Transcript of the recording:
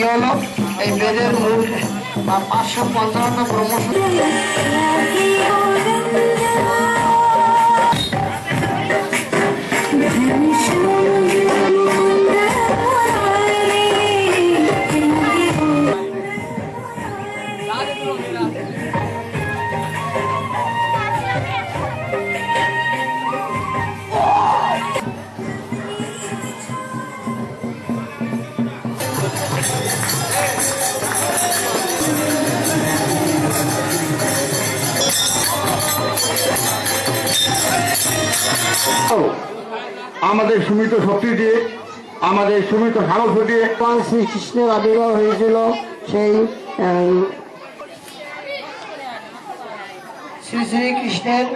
কি হলো? এই বেদের মূল পাঁচশো পঞ্চান্ন প্রমোশন আমাদের সুমিত শক্তি দিয়ে আমাদের সুমিত সাহস দিয়ে শ্রীকৃষ্ণের আবির্ভাব হয়েছিল সেই শ্রী শ্রীকৃষ্ণের